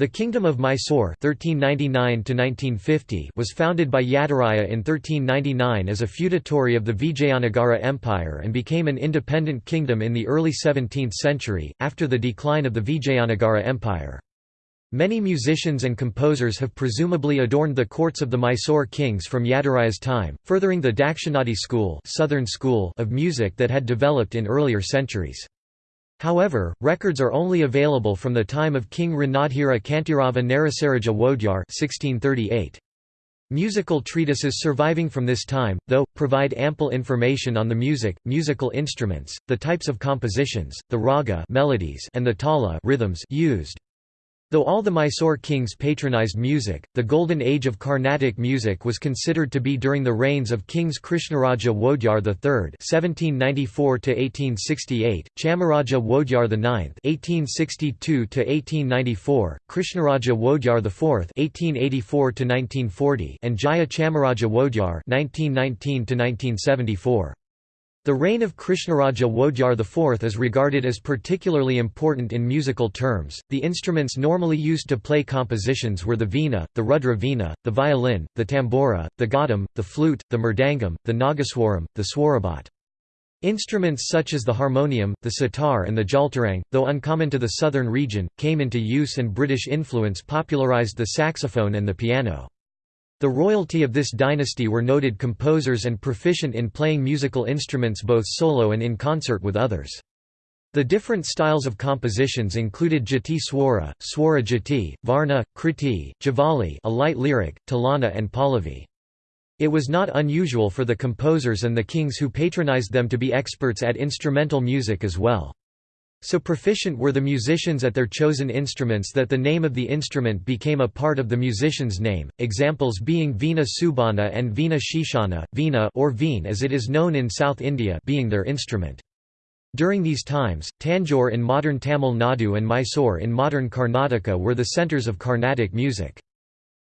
The Kingdom of Mysore (1399–1950) was founded by Yadaraya in 1399 as a feudatory of the Vijayanagara Empire and became an independent kingdom in the early 17th century, after the decline of the Vijayanagara Empire. Many musicians and composers have presumably adorned the courts of the Mysore kings from Yadaraya's time, furthering the Dakshinati school, southern school of music that had developed in earlier centuries. However, records are only available from the time of King Ranadhira Kantirava Narasaraja Wodyar 1638. Musical treatises surviving from this time, though, provide ample information on the music, musical instruments, the types of compositions, the raga melodies and the tala rhythms used. Though all the Mysore kings patronized music, the golden age of Carnatic music was considered to be during the reigns of kings Krishnaraja Wodyar III (1794–1868), Chamaraja Wodyar IX (1862–1894), Krishnaraja Wodyar IV (1884–1940), and Jaya Chamaraja Wodyar (1919–1974). The reign of Krishnaraja Wodyar IV is regarded as particularly important in musical terms. The instruments normally used to play compositions were the veena, the rudra veena, the violin, the tambura, the ghatam, the flute, the mridangam, the nagaswaram, the swarabhat. Instruments such as the harmonium, the sitar and the jaltarang, though uncommon to the southern region, came into use and British influence popularized the saxophone and the piano. The royalty of this dynasty were noted composers and proficient in playing musical instruments both solo and in concert with others. The different styles of compositions included jati swara, swara jati, varna, kriti, javali a light lyric, talana and pallavi. It was not unusual for the composers and the kings who patronized them to be experts at instrumental music as well. So proficient were the musicians at their chosen instruments that the name of the instrument became a part of the musician's name, examples being Veena Subbanna and Veena Shishana, Veena or Veen as it is known in South India being their instrument. During these times, Tanjore in modern Tamil Nadu and Mysore in modern Karnataka were the centres of Carnatic music.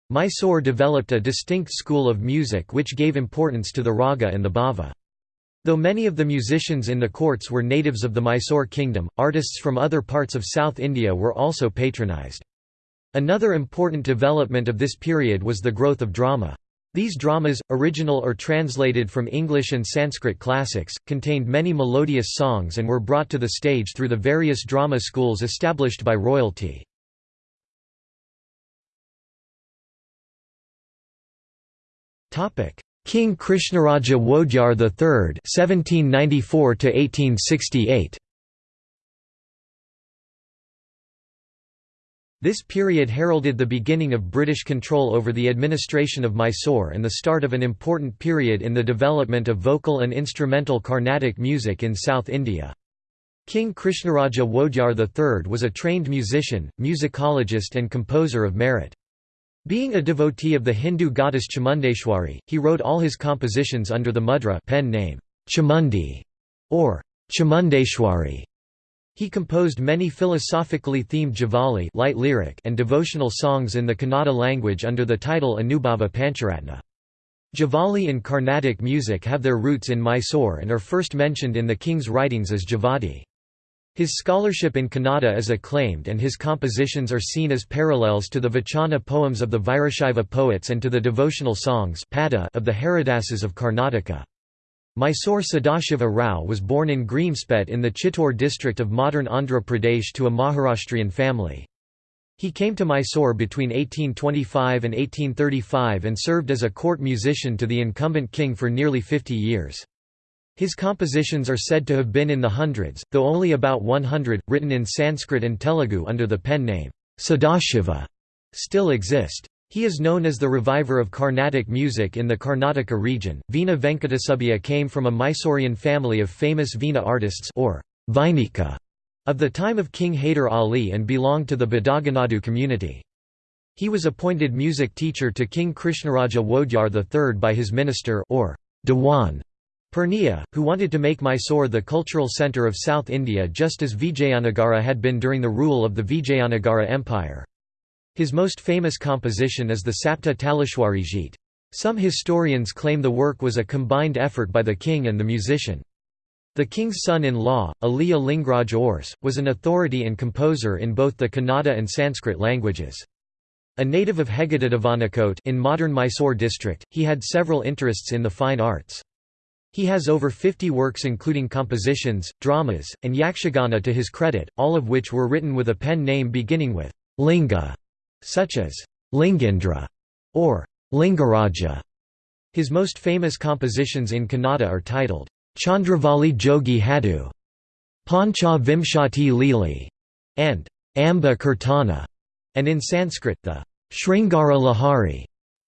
Mysore developed a distinct school of music which gave importance to the raga and the bhava. Though many of the musicians in the courts were natives of the Mysore kingdom, artists from other parts of South India were also patronized. Another important development of this period was the growth of drama. These dramas, original or translated from English and Sanskrit classics, contained many melodious songs and were brought to the stage through the various drama schools established by royalty. King Krishnaraja Wodyar III (1794–1868). This period heralded the beginning of British control over the administration of Mysore and the start of an important period in the development of vocal and instrumental Carnatic music in South India. King Krishnaraja Wodyar III was a trained musician, musicologist and composer of merit. Being a devotee of the Hindu goddess Chamundeshwari, he wrote all his compositions under the mudra pen name Chamundi or Chamundeshwari. He composed many philosophically themed javali light lyric and devotional songs in the Kannada language under the title Anubhava Pancharatna. Javali in Carnatic music have their roots in Mysore and are first mentioned in the king's writings as Javadi. His scholarship in Kannada is acclaimed and his compositions are seen as parallels to the Vachana poems of the Virashaiva poets and to the devotional songs of the Haridasas of Karnataka. Mysore Sadashiva Rao was born in Greemspet in the Chittoor district of modern Andhra Pradesh to a Maharashtrian family. He came to Mysore between 1825 and 1835 and served as a court musician to the incumbent king for nearly 50 years. His compositions are said to have been in the hundreds, though only about 100, written in Sanskrit and Telugu under the pen name Sadashiva, still exist. He is known as the reviver of Carnatic music in the Karnataka region. Veena Venkatasubbiya came from a Mysorean family of famous Veena artists or Vainika of the time of King Haider Ali and belonged to the Badaganadu community. He was appointed music teacher to King Krishnaraja Wodyar III by his minister or Diwan Purnia, who wanted to make Mysore the cultural centre of South India just as Vijayanagara had been during the rule of the Vijayanagara Empire. His most famous composition is the Sapta Taleshwari Geet. Some historians claim the work was a combined effort by the king and the musician. The king's son-in-law, Ali Lingraj Urs, was an authority and composer in both the Kannada and Sanskrit languages. A native of Heggadadavanakote in modern Mysore district, he had several interests in the fine arts. He has over 50 works including compositions, dramas, and yakshagana to his credit, all of which were written with a pen name beginning with linga, such as Lingindra or Lingaraja. His most famous compositions in Kannada are titled Chandravali Jogi Hadu, Pancha Vimshati Lili, and Amba Kirtana, and in Sanskrit the Sringara Lahari.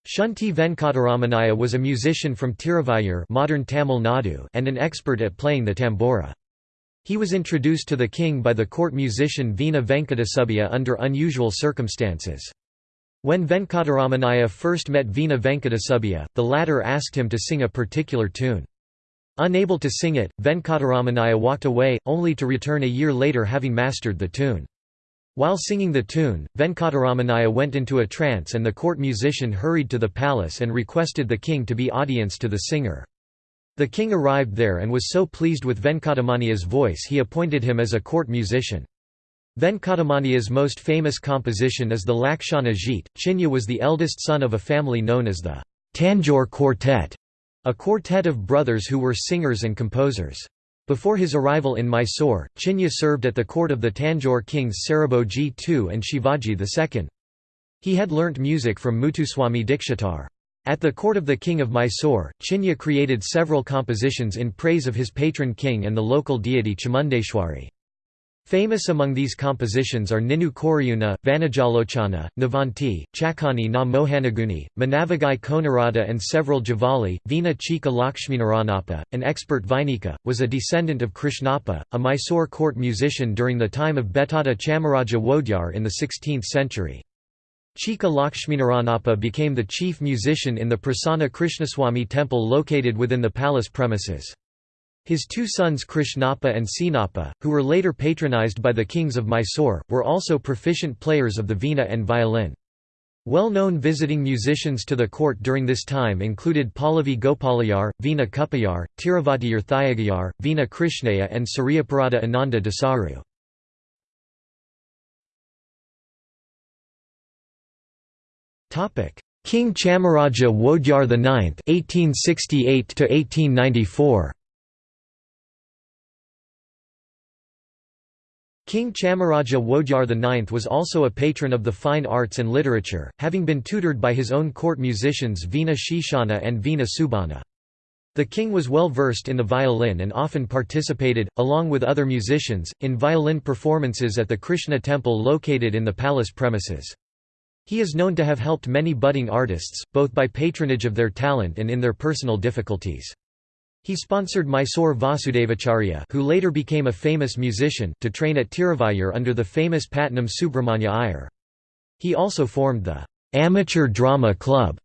Shunti Venkataramanaya was a musician from Tiruvayur modern Tamil Nadu and an expert at playing the tambura. He was introduced to the king by the court musician Veena Venkatasubbiya under unusual circumstances. When Venkataramanaya first met Veena Venkatasubbiya, the latter asked him to sing a particular tune. Unable to sing it, Venkataramanaya walked away, only to return a year later having mastered the tune. While singing the tune, Venkataramanaya went into a trance and the court musician hurried to the palace and requested the king to be audience to the singer. The king arrived there and was so pleased with Venkatamanya's voice he appointed him as a court musician. Venkatamanya's most famous composition is the Lakshana Jit. Chinya was the eldest son of a family known as the Tanjore Quartet. A quartet of brothers who were singers and composers. Before his arrival in Mysore, Chinya served at the court of the Tanjore kings Sarabhoji II and Shivaji II. He had learnt music from Muthuswami Dikshitar. At the court of the king of Mysore, Chinya created several compositions in praise of his patron king and the local deity Chamundeshwari. Famous among these compositions are Ninu Koriyuna, Vanajalochana, Navanti, Chakani na Mohanaguni, Manavagai Konarada and several Javali. Veena Chika Lakshminaranappa, an expert Vainika, was a descendant of Krishnappa, a Mysore court musician during the time of Bettada Chamaraja Wodyar in the 16th century. Chika Lakshminaranappa became the chief musician in the Prasanna Krishnaswamy temple located within the palace premises. His two sons Krishnappa and Sinappa, who were later patronized by the kings of Mysore, were also proficient players of the veena and violin. Well-known visiting musicians to the court during this time included Pallavi Gopalayar, Veena Kuppayar, Tiruvatiyur Thayagayar, Veena Krishnaya and Suryaparada Ananda Dasaru. King Chamaraja Wodyar IX (1868–1894). King Chamaraja Wodyar IX was also a patron of the fine arts and literature, having been tutored by his own court musicians Veena Shishana and Veena Subbanna. The king was well versed in the violin and often participated, along with other musicians, in violin performances at the Krishna temple located in the palace premises. He is known to have helped many budding artists, both by patronage of their talent and in their personal difficulties. He sponsored Mysore Vasudevacharya who later became a famous musician to train at Tiruvayur under the famous Patnam Subramanya Iyer. He also formed the «Amateur Drama Club»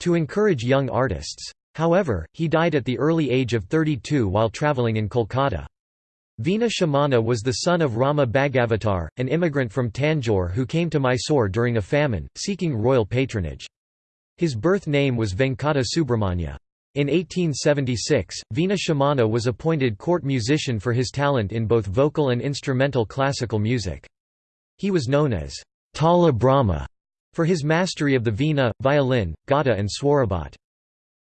to encourage young artists. However, he died at the early age of 32 while travelling in Kolkata. Veena Shimana was the son of Rama Bhagavatar, an immigrant from Tanjore who came to Mysore during a famine, seeking royal patronage. His birth name was Venkata Subramanya. In 1876, Veena Shimana was appointed court musician for his talent in both vocal and instrumental classical music. He was known as Tala Brahma for his mastery of the veena, violin, gata and swarabhat.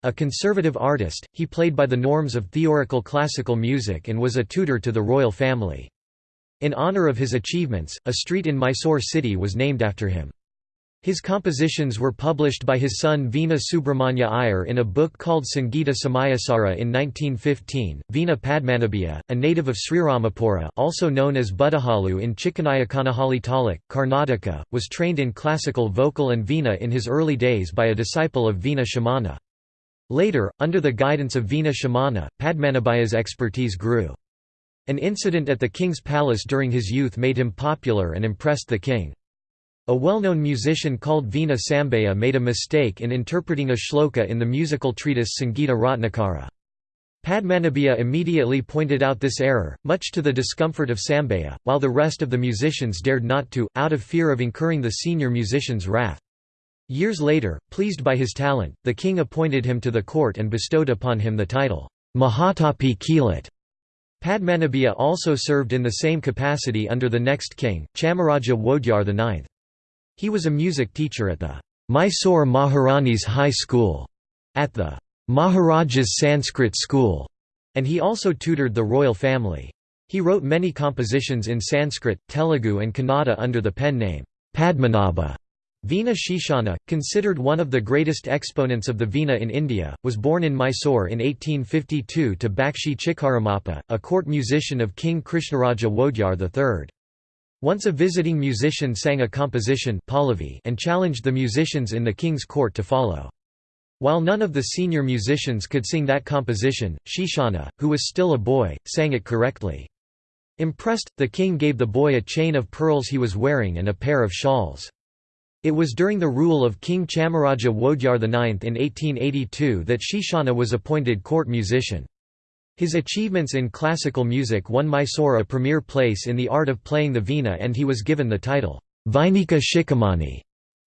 A conservative artist, he played by the norms of theoretical classical music and was a tutor to the royal family. In honor of his achievements, a street in Mysore city was named after him. His compositions were published by his son Veena Subramanya Iyer in a book called Sangeeta Samayasara in 1915. Veena Padmanabhiya, a native of Sriramapura also known as Budahalu in Chikkanayakkanahalli Taluk, Karnataka, was trained in classical vocal and veena in his early days by a disciple of Veena Shimana. Later, under the guidance of Veena Shimana, Padmanabhiya's expertise grew. An incident at the king's palace during his youth made him popular and impressed the king. A well-known musician called Veena Sambhaya made a mistake in interpreting a shloka in the musical treatise Sangeeta Ratnakara. Padmanabhiya immediately pointed out this error, much to the discomfort of Sambhaya, while the rest of the musicians dared not to, out of fear of incurring the senior musician's wrath. Years later, pleased by his talent, the king appointed him to the court and bestowed upon him the title, Mahatapi Kilat. Padmanabhiya also served in the same capacity under the next king, Chamaraja Wodyar IX. He was a music teacher at the Mysore Maharani's High School, at the Maharaja's Sanskrit School, and he also tutored the royal family. He wrote many compositions in Sanskrit, Telugu and Kannada under the pen name Padmanabha. Veena Shishana, considered one of the greatest exponents of the Veena in India, was born in Mysore in 1852 to Bakshi Chikaramappa, a court musician of King Krishnaraja Wodyar III. Once a visiting musician sang a composition and challenged the musicians in the king's court to follow. While none of the senior musicians could sing that composition, Shishana, who was still a boy, sang it correctly. Impressed, the king gave the boy a chain of pearls he was wearing and a pair of shawls. It was during the rule of King Chamaraja Wodyar IX in 1882 that Shishana was appointed court musician. His achievements in classical music won Mysore a premier place in the art of playing the veena and he was given the title, Vainika Shikhamani,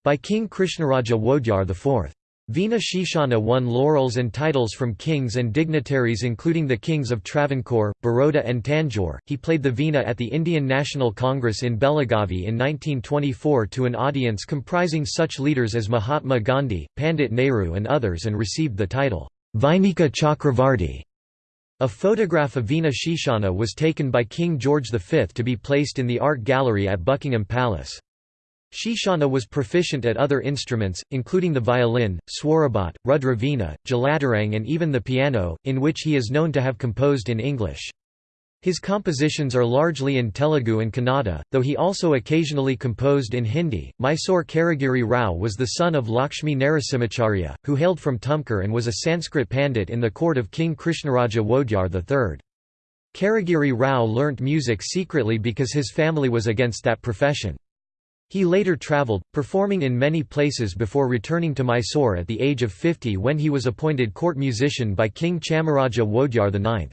by King Krishnaraja Wodyar IV. Veena Shishana won laurels and titles from kings and dignitaries including the kings of Travancore, Baroda and Tanjore. He played the veena at the Indian National Congress in Belagavi in 1924 to an audience comprising such leaders as Mahatma Gandhi, Pandit Nehru and others and received the title, Vainika Chakravarti. A photograph of Veena Shishana was taken by King George V to be placed in the art gallery at Buckingham Palace. Shishana was proficient at other instruments, including the violin, swarabhat, rudravina, jalatarang and even the piano, in which he is known to have composed in English. His compositions are largely in Telugu and Kannada, though he also occasionally composed in Hindi. Mysore Karagiri Rao was the son of Lakshmi Narasimhacharya, who hailed from Tumkur and was a Sanskrit pandit in the court of King Krishnaraja Wodyar III. Karagiri Rao learnt music secretly because his family was against that profession. He later travelled, performing in many places before returning to Mysore at the age of 50 when he was appointed court musician by King Chamaraja Wodyar IX.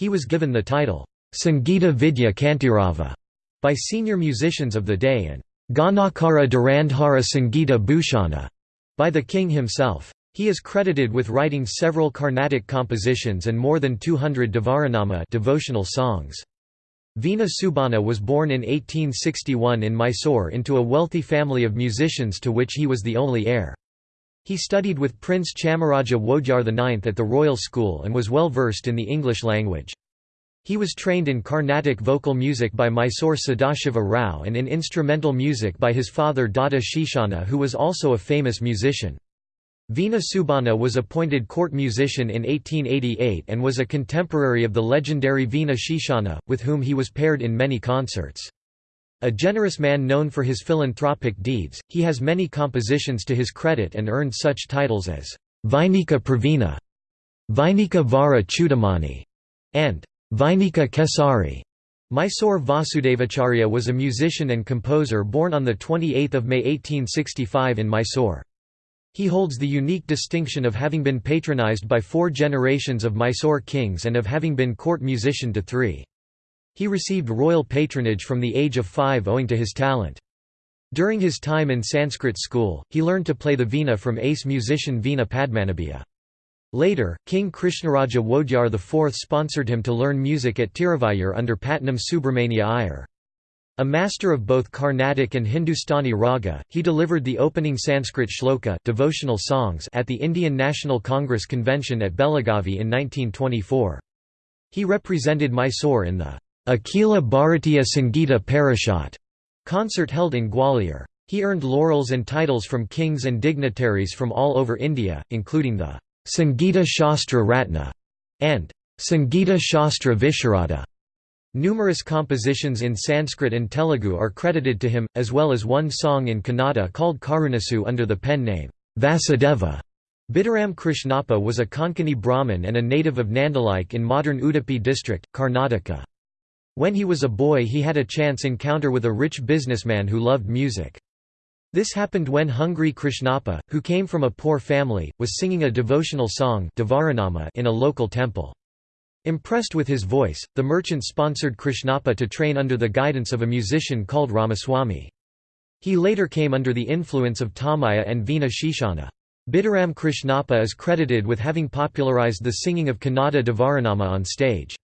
He was given the title, Sangeeta Vidya Kantirava, by senior musicians of the day and Ganakara Durandhara Sangeeta Bhushana by the king himself. He is credited with writing several Carnatic compositions and more than 200 Devaranama devotional songs. Veena Subbanna was born in 1861 in Mysore into a wealthy family of musicians to which he was the only heir. He studied with Prince Chamaraja Wodyar IX at the Royal School and was well versed in the English language. He was trained in Carnatic vocal music by Mysore Sadashiva Rao and in instrumental music by his father Dada Shishana who was also a famous musician. Veena Subbanna was appointed court musician in 1888 and was a contemporary of the legendary Veena Shishana, with whom he was paired in many concerts. A generous man known for his philanthropic deeds, he has many compositions to his credit and earned such titles as Vainika Pravina, Vainika Vara Chudamani, and Vainika Kesari. Mysore Vasudevacharya was a musician and composer born on 28 May 1865 in Mysore. He holds the unique distinction of having been patronized by four generations of Mysore kings and of having been court musician to three. He received royal patronage from the age of five owing to his talent. During his time in Sanskrit school, he learned to play the veena from ace musician Veena Padmanabhiya. Later, King Krishnaraja Wodyar IV sponsored him to learn music at Tiruvayur under Patnam Subramania Iyer. A master of both Carnatic and Hindustani raga, he delivered the opening Sanskrit shloka devotional songs at the Indian National Congress Convention at Belagavi in 1924. He represented Mysore in the Akhila Bharatiya Sangeeta Parishad concert held in Gwalior. He earned laurels and titles from kings and dignitaries from all over India, including the Sangeeta Shastra Ratna and Sangeeta Shastra Visharada. Numerous compositions in Sanskrit and Telugu are credited to him, as well as one song in Kannada called Karunasu under the pen name, Vasudeva. Bidaram Krishnappa was a Konkani Brahmin and a native of Nandalike in modern Udupi district, Karnataka. When he was a boy he had a chance encounter with a rich businessman who loved music. This happened when hungry Krishnappa, who came from a poor family, was singing a devotional song in a local temple. Impressed with his voice, the merchant sponsored Krishnappa to train under the guidance of a musician called Ramaswamy. He later came under the influence of Tamaya and Veena Shishana. Bidaram Krishnappa is credited with having popularized the singing of Kannada Devaranama on stage.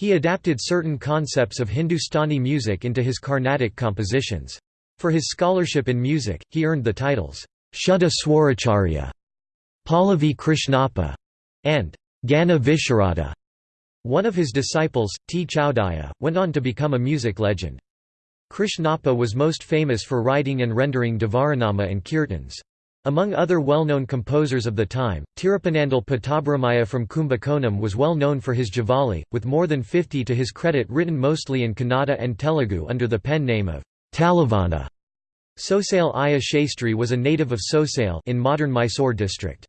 He adapted certain concepts of Hindustani music into his Carnatic compositions. For his scholarship in music, he earned the titles, Shuddha Swaracharya, Pallavi Krishnappa, and Gana Visharada. One of his disciples, T. Chowdaya, went on to become a music legend. Krishnappa was most famous for writing and rendering Devaranama and Kirtans. Among other well-known composers of the time, Tirupanandal Pattabhiramaya from Kumbakonam was well known for his Javali, with more than 50 to his credit written mostly in Kannada and Telugu under the pen name of Talivana. Sosale Aya Shastri was a native of Sosale in modern Mysore district.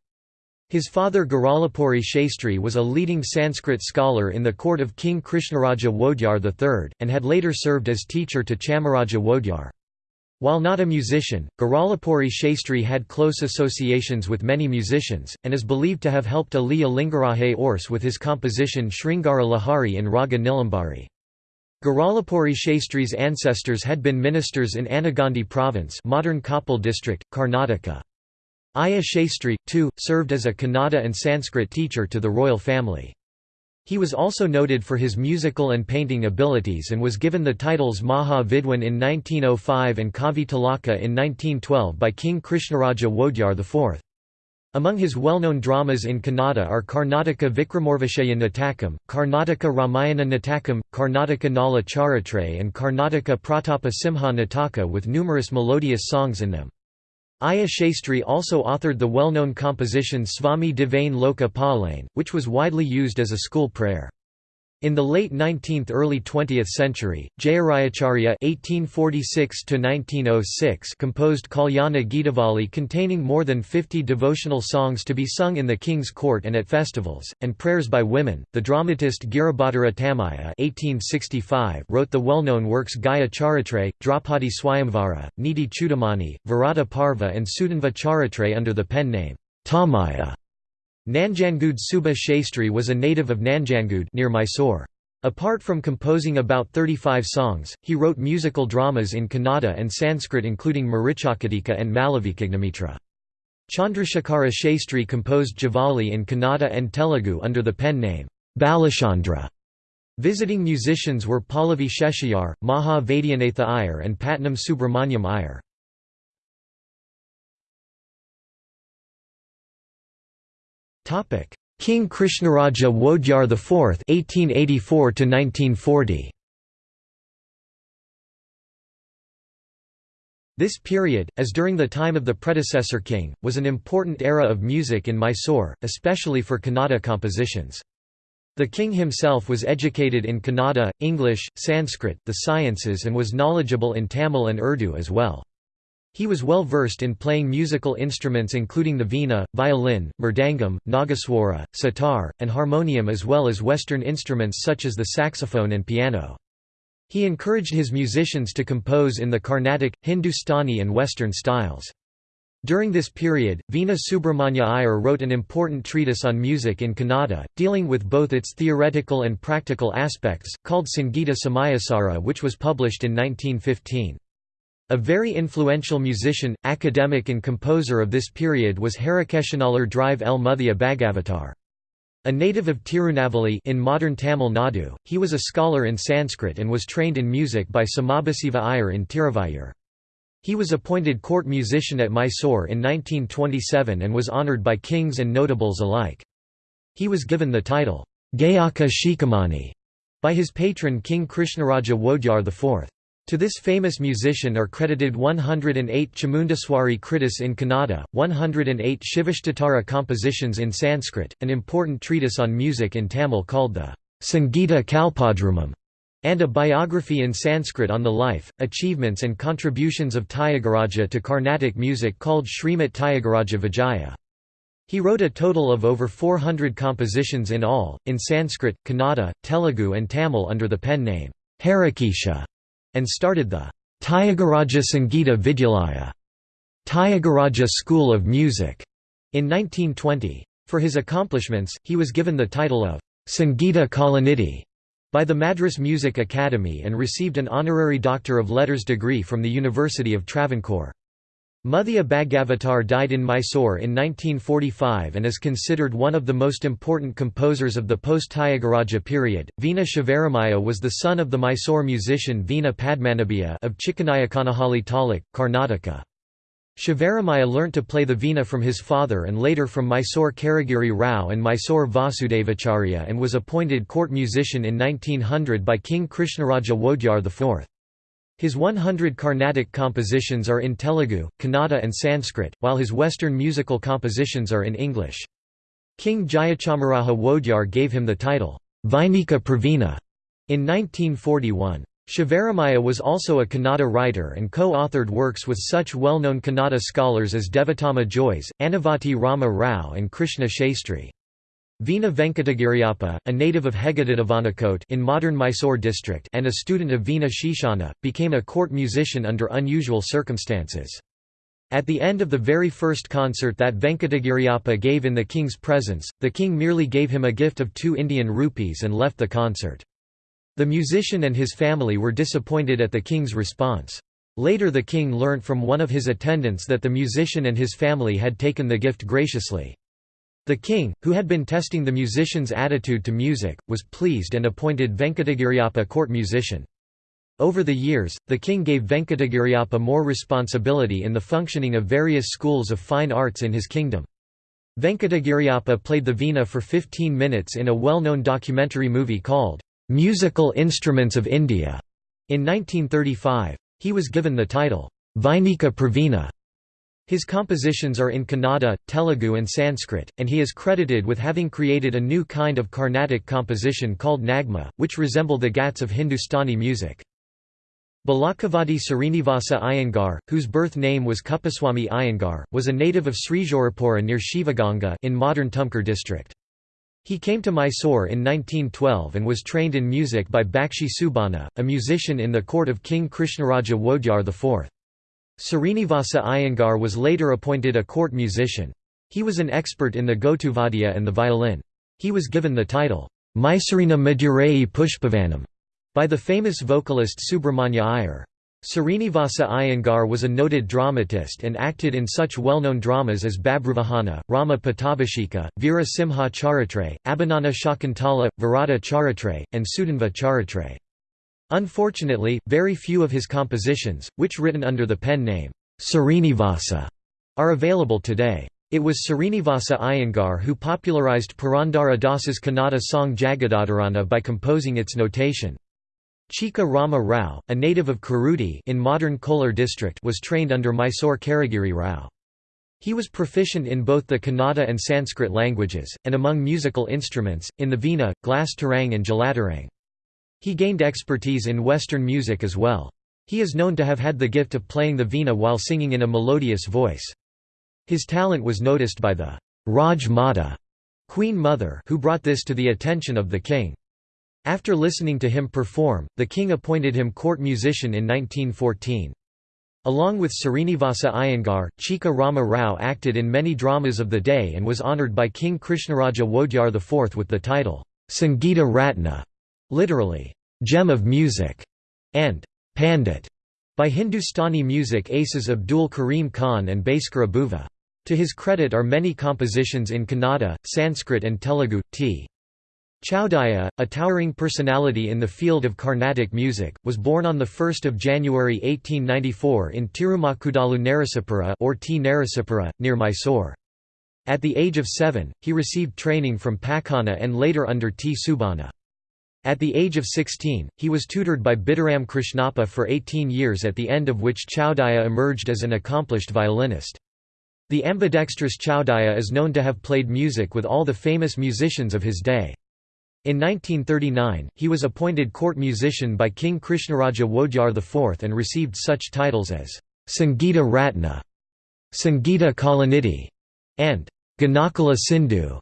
His father Guralapuri Shastri was a leading Sanskrit scholar in the court of King Krishnaraja Wodyar III, and had later served as teacher to Chamaraja Wodyar. While not a musician, Guralapuri Shastri had close associations with many musicians, and is believed to have helped Aliya Lingaraje Urs with his composition Sringara Lahari in Raga Nilambari. Guralapuri Shastri's ancestors had been ministers in Anegundi province modern Koppal district, Karnataka. Aya Shastri, too, served as a Kannada and Sanskrit teacher to the royal family. He was also noted for his musical and painting abilities and was given the titles Maha Vidwan in 1905 and Kavi Tilaka in 1912 by King Krishnaraja Wodyar IV. Among his well-known dramas in Kannada are Karnataka Vikramorvishaya Natakam, Karnataka Ramayana Natakam, Karnataka Nala Charitra and Karnataka Pratapa Simha Nataka with numerous melodious songs in them. Aya Shastri also authored the well-known composition Swami Devane Loka which was widely used as a school prayer. In the late 19th–early 20th century, Jayarayacharya (1846–1906) composed Kalyana Geetavali containing more than 50 devotional songs to be sung in the king's court and at festivals, and prayers by women. The dramatist Giribhattara Tamaya (1865) wrote the well-known works Gaya Charitre, Draupadi Swayamvara, Niti Chudamani, Virata Parva, and Sudanva Charitre under the pen name Tamaya. Nanjangud Subha Shastri was a native of Nanjangud near Mysore. Apart from composing about 35 songs, he wrote musical dramas in Kannada and Sanskrit including Marichakatika and Malavikagnimitra. Chandrasekhara Shastri composed Javali in Kannada and Telugu under the pen name Balachandra. Visiting musicians were Pallavi Sheshayar, Maha Vaidyanatha Iyer and Patnam Subramanyam Iyer. King Krishnaraja Wodyar IV (1884–1940). This period, as during the time of the predecessor king, was an important era of music in Mysore, especially for Kannada compositions. The king himself was educated in Kannada, English, Sanskrit, the sciences and was knowledgeable in Tamil and Urdu as well. He was well versed in playing musical instruments including the veena, violin, mridangam, nagaswara, sitar, and harmonium as well as Western instruments such as the saxophone and piano. He encouraged his musicians to compose in the Carnatic, Hindustani and Western styles. During this period, Veena Subramanya Iyer wrote an important treatise on music in Kannada, dealing with both its theoretical and practical aspects, called Sangeeta Samayasara which was published in 1915. A very influential musician, academic and composer of this period was Harikeshanalur Drive L. Muthiah Bhagavatar. A native of Tirunelveli in modern Tamil Nadu, he was a scholar in Sanskrit and was trained in music by Sambasiva Iyer in Tiruvayur. He was appointed court musician at Mysore in 1927 and was honoured by kings and notables alike. He was given the title, Gayaka Shikhamani, by his patron King Krishnaraja Wodyar IV. To this famous musician are credited 108 Chamundeshwari Kritis in Kannada, 108 Shivashtottara compositions in Sanskrit, an important treatise on music in Tamil called the Sangeeta Kalpadrumam, and a biography in Sanskrit on the life, achievements and contributions of Tyagaraja to Carnatic music called Srimat Tyagaraja Vijaya. He wrote a total of over 400 compositions in all, in Sanskrit, Kannada, Telugu and Tamil under the pen name Harikesha and started the Tyagaraja Sangeeta Vidyalaya Tyagaraja School of Music in 1920. For his accomplishments, he was given the title of Sangeeta Kalanidhi by the Madras Music Academy and received an honorary Doctor of Letters degree from the University of Travancore. Muthiah Bhagavatar died in Mysore in 1945 and is considered one of the most important composers of the post-Tyagaraja period. Veena Shivaramaya was the son of the Mysore musician Veena Padmanabhiya of Chikkanayakkanahalli Taluk, Karnataka. Shivaramaya learnt to play the veena from his father and later from Mysore Karagiri Rao and Mysore Vasudevacharya and was appointed court musician in 1900 by King Krishnaraja Wodyar IV. His 100 Carnatic compositions are in Telugu, Kannada and Sanskrit, while his Western musical compositions are in English. King Jayachamaraja Wodyar gave him the title, Vainika Pravina, in 1941. Shivaramaya was also a Kannada writer and co-authored works with such well-known Kannada scholars as Devatama Jois, Anavati Rama Rao and Krishna Shastri. Veena Venkatagiriappa, a native of Heggadadavanakote in modern Mysore district and a student of Veena Shishana, became a court musician under unusual circumstances. At the end of the very first concert that Venkatagiriappa gave in the king's presence, the king merely gave him a gift of two Indian rupees and left the concert. The musician and his family were disappointed at the king's response. Later the king learnt from one of his attendants that the musician and his family had taken the gift graciously. The king, who had been testing the musician's attitude to music, was pleased and appointed Venkatagiriappa court musician. Over the years, the king gave Venkatagiriappa more responsibility in the functioning of various schools of fine arts in his kingdom. Venkatagiriappa played the veena for 15 minutes in a well-known documentary movie called, "'Musical Instruments of India' in 1935. He was given the title, Vainika Pravina his compositions are in Kannada, Telugu and Sanskrit, and he is credited with having created a new kind of Carnatic composition called Nagma, which resemble the gats of Hindustani music. Balakavadi Srinivasa Iyengar, whose birth name was Kuppaswamy Iyengar, was a native of Srijaurapura near Shivaganga in modern Tumkur district. He came to Mysore in 1912 and was trained in music by Bakshi Subbanna, a musician in the court of King Krishnaraja Wodyar IV. Srinivasa Iyengar was later appointed a court musician. He was an expert in the Gotuvadiya and the violin. He was given the title, Mysurina Madurai Pushpavanam, by the famous vocalist Subramanya Iyer. Srinivasa Iyengar was a noted dramatist and acted in such well-known dramas as Babruvahana, Rama Pattabhisheka, Veera Simha Charitra, Abhijnana Shakuntala, Virata Charitra, and Sudhanva Charitra. Unfortunately, very few of his compositions, which written under the pen name, Srinivasa, are available today. It was Srinivasa Iyengar who popularized Purandara Das's Kannada song Jagadoddharana by composing its notation. Chika Rama Rao, a native of Kuruti in modern Kolar district was trained under Mysore Karagiri Rao. He was proficient in both the Kannada and Sanskrit languages, and among musical instruments, in the veena, glass tarang and jalatarang. He gained expertise in Western music as well. He is known to have had the gift of playing the veena while singing in a melodious voice. His talent was noticed by the Raj Mata Queen Mother who brought this to the attention of the king. After listening to him perform, the king appointed him court musician in 1914. Along with Srinivasa Iyengar, Chika Rama Rao acted in many dramas of the day and was honoured by King Krishnaraja Wodyar IV with the title, Sangeeta Ratna literally, gem of music, and Pandit by Hindustani music aces Abdul Karim Khan and Bhaskara Bhuva. To his credit are many compositions in Kannada, Sanskrit and Telugu. T. Chowdaya, a towering personality in the field of Carnatic music, was born on 1 January 1894 in Tirumakudalu Narasapura or T. Near Mysore. At the age of seven, he received training from Pakana and later under T. Subbanna. At the age of 16, he was tutored by Bidaram Krishnappa for 18 years at the end of which Chowdaya emerged as an accomplished violinist. The ambidextrous Chowdaya is known to have played music with all the famous musicians of his day. In 1939, he was appointed court musician by King Krishnaraja Wodyar IV and received such titles as Sangeeta Ratna, Sangeeta Kalanidhi, and Ganakala Sindhu.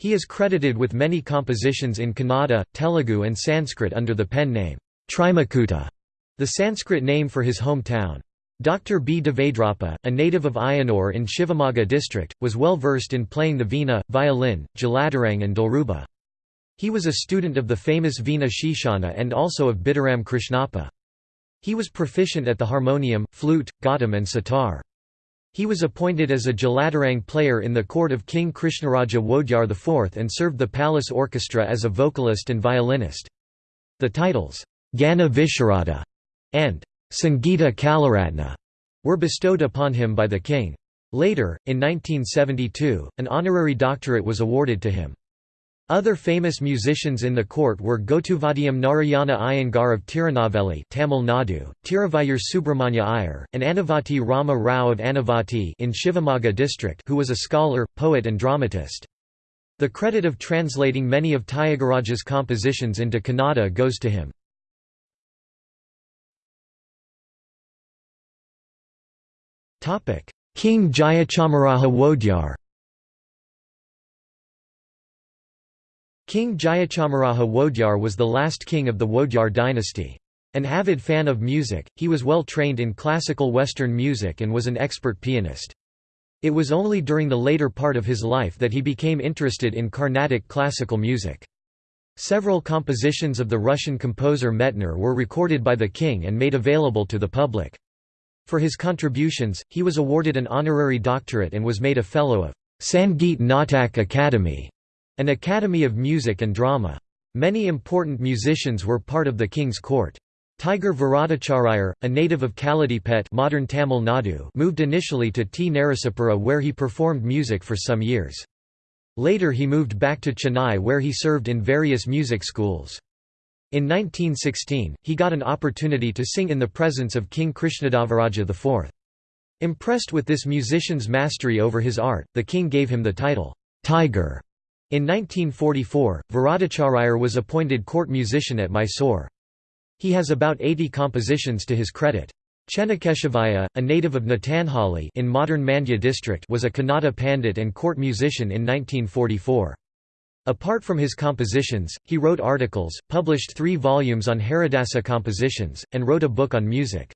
He is credited with many compositions in Kannada, Telugu and Sanskrit under the pen name, Trimakuta, the Sanskrit name for his hometown. Dr. B. Devadrappa, a native of Ayanur in Shivamogga district, was well versed in playing the veena, violin, jalatarang and dilruba. He was a student of the famous Veena Shishana and also of Bidaram Krishnappa. He was proficient at the harmonium, flute, ghatam and sitar. He was appointed as a Jalatarang player in the court of King Krishnaraja Wodeyar IV and served the palace orchestra as a vocalist and violinist. The titles, Gana Visharada and Sangeeta Kalaratna were bestowed upon him by the king. Later, in 1972, an honorary doctorate was awarded to him. Other famous musicians in the court were Gotuvadiyam Narayana Iyengar of Tirunelveli Tamil Nadu, Tiruvayur Subramanya Iyer, and Anavati Rama Rao of Anavati in Shivamogga district who was a scholar, poet and dramatist. The credit of translating many of Tyagaraja's compositions into Kannada goes to him. King Jayachamaraja Wodeyar King Jayachamaraja Wodeyar was the last king of the Wodeyar dynasty. An avid fan of music, he was well trained in classical Western music and was an expert pianist. It was only during the later part of his life that he became interested in Carnatic classical music. Several compositions of the Russian composer Medtner were recorded by the king and made available to the public. For his contributions, he was awarded an honorary doctorate and was made a Fellow of Sangeet Natak Academy an academy of music and drama. Many important musicians were part of the king's court. Tiger Varadacharayar, a native of Kaladipet modern Tamil Nadu moved initially to T. Narasapura where he performed music for some years. Later he moved back to Chennai where he served in various music schools. In 1916, he got an opportunity to sing in the presence of King Krishnadevaraja IV. Impressed with this musician's mastery over his art, the king gave him the title, Tiger. In 1944, Varadacharayar was appointed court musician at Mysore. He has about 80 compositions to his credit. Chennakeshavaya, a native of Natanhali in modern Mandya district was a Kannada pandit and court musician in 1944. Apart from his compositions, he wrote articles, published three volumes on Haridasa compositions, and wrote a book on music.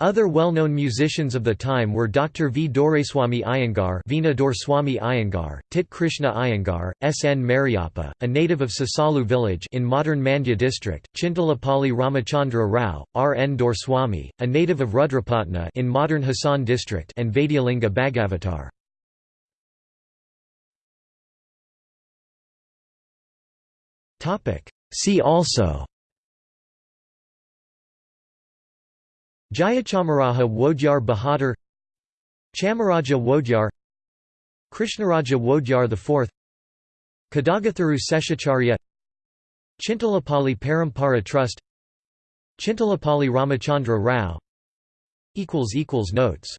Other well-known musicians of the time were Dr. V. Doraiswamy Iyengar Veena Doreswamy Iyengar, Tit Krishna Iyengar, S. N. Mariappa, a native of Sasalu village in modern Mandya district, Chintalapalli Ramachandra Rao, R. N. Doreswamy, a native of Rudrapatna in modern Hassan district and Vaidyalinga Bhagavatar. See also Jayachamaraja Wodeyar Bahadur Chamaraja Wodeyar Krishnaraja Wodeyar IV Kadagatharu Seshacharya Chintalapalli Parampara Trust Chintalapalli Ramachandra Rao. Notes